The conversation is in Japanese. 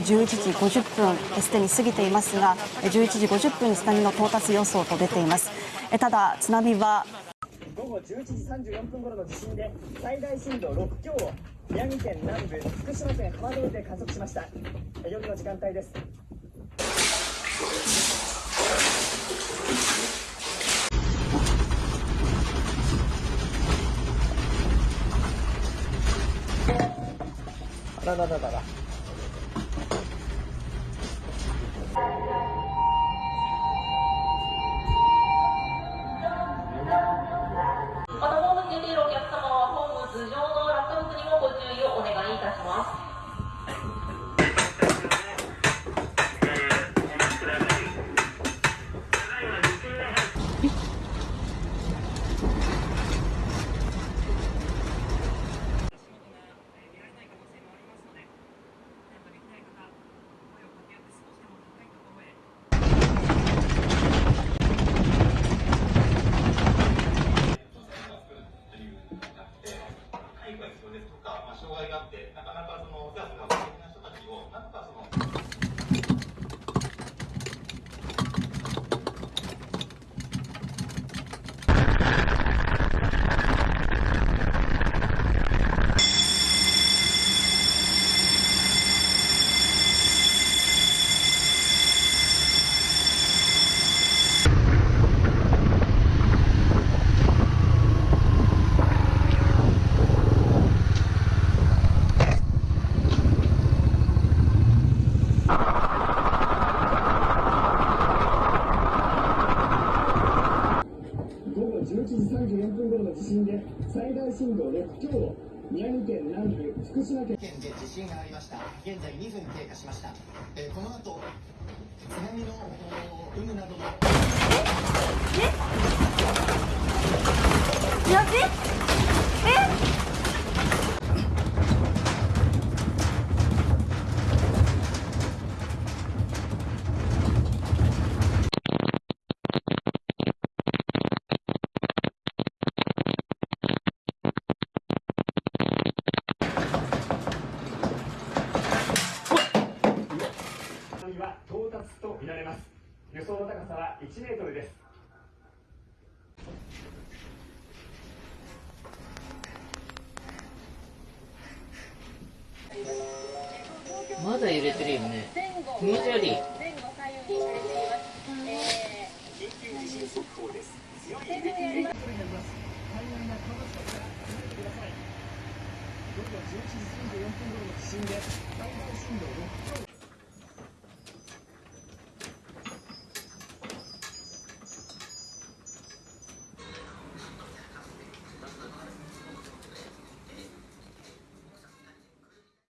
11時50分すでに過ぎていますが11時50分に津波の到達予想と出ています。ただ津波は午後11時34分頃の地震で最大震度6強を宮城県南部福島県浜通りで観測しました。夜の時間帯です。あららららら。分頃の地震で最大震度6強を宮城県南部福島県。県で地震がありました現在2分経過しました、えーこの後津波のお有無などの。津られます予想の高さは1メートルですまだ揺れてるよね。気持ち悪い。前後左右に揺れています。え緊急地震速報です強い揺れになります海岸が川端から離れてください午後11時34分頃の地震で最大震度6強